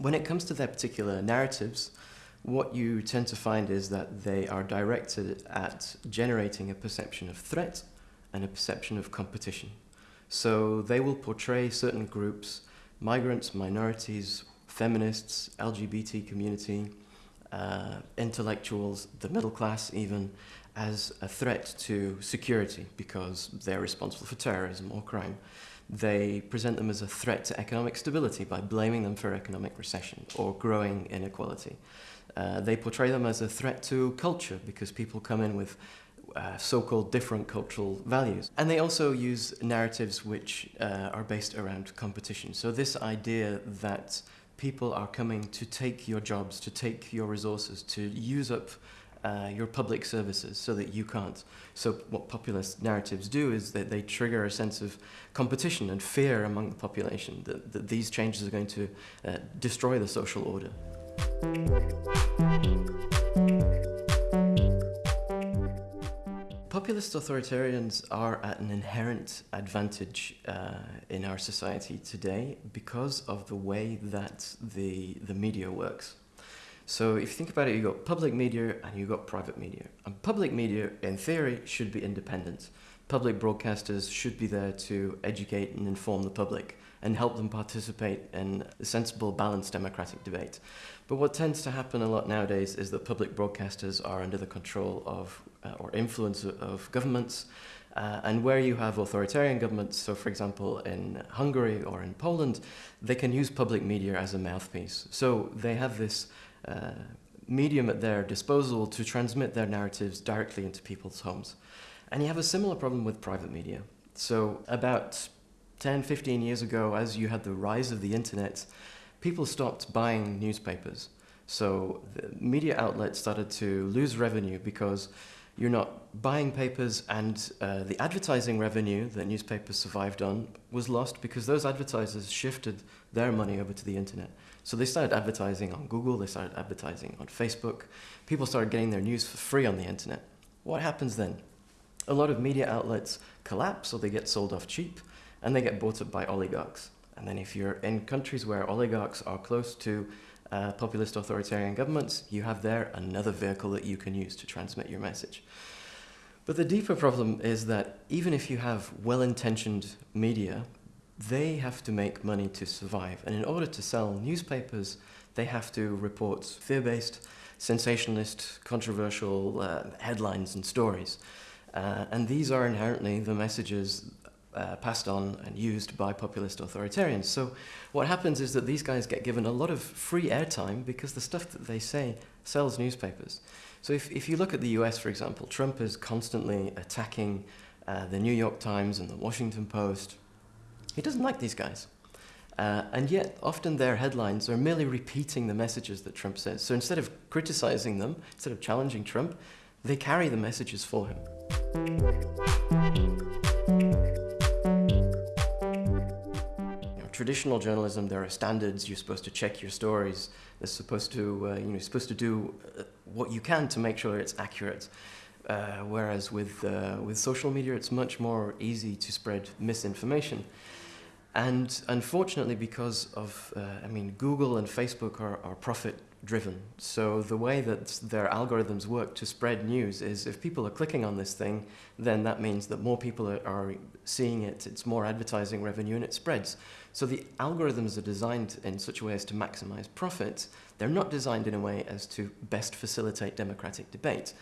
When it comes to their particular narratives, what you tend to find is that they are directed at generating a perception of threat and a perception of competition. So they will portray certain groups, migrants, minorities, feminists, LGBT community, uh, intellectuals, the middle class even, as a threat to security because they're responsible for terrorism or crime. They present them as a threat to economic stability by blaming them for economic recession or growing inequality. Uh, they portray them as a threat to culture because people come in with uh, so-called different cultural values. And they also use narratives which uh, are based around competition. So this idea that people are coming to take your jobs, to take your resources, to use up uh, your public services so that you can't. So what populist narratives do is that they trigger a sense of competition and fear among the population that, that these changes are going to uh, destroy the social order. Populist authoritarians are at an inherent advantage uh, in our society today because of the way that the, the media works. So if you think about it, you've got public media and you've got private media. And public media, in theory, should be independent. Public broadcasters should be there to educate and inform the public and help them participate in a sensible, balanced democratic debate. But what tends to happen a lot nowadays is that public broadcasters are under the control of uh, or influence of governments uh, and where you have authoritarian governments, so for example in Hungary or in Poland, they can use public media as a mouthpiece. So they have this uh, medium at their disposal to transmit their narratives directly into people's homes. And you have a similar problem with private media. So about 10, 15 years ago, as you had the rise of the internet, people stopped buying newspapers. So the media outlets started to lose revenue because you're not buying papers and uh, the advertising revenue that newspapers survived on was lost because those advertisers shifted their money over to the internet. So they started advertising on Google, they started advertising on Facebook. People started getting their news for free on the internet. What happens then? A lot of media outlets collapse or they get sold off cheap and they get bought up by oligarchs. And then if you're in countries where oligarchs are close to uh, populist authoritarian governments, you have there another vehicle that you can use to transmit your message. But the deeper problem is that even if you have well-intentioned media, they have to make money to survive. And in order to sell newspapers, they have to report fear-based, sensationalist, controversial uh, headlines and stories. Uh, and these are inherently the messages uh, passed on and used by populist authoritarians. So what happens is that these guys get given a lot of free airtime because the stuff that they say sells newspapers. So if, if you look at the US, for example, Trump is constantly attacking uh, the New York Times and the Washington Post. He doesn't like these guys. Uh, and yet, often their headlines are merely repeating the messages that Trump says. So instead of criticizing them, instead of challenging Trump, they carry the messages for him. Traditional journalism, there are standards. You're supposed to check your stories. They're supposed to, uh, you know, you're supposed to do uh, what you can to make sure it's accurate. Uh, whereas with, uh, with social media, it's much more easy to spread misinformation. And unfortunately, because of, uh, I mean, Google and Facebook are, are profit driven. So the way that their algorithms work to spread news is if people are clicking on this thing, then that means that more people are, seeing it, it's more advertising revenue and it spreads. So the algorithms are designed in such a way as to maximize profits. They're not designed in a way as to best facilitate democratic debate.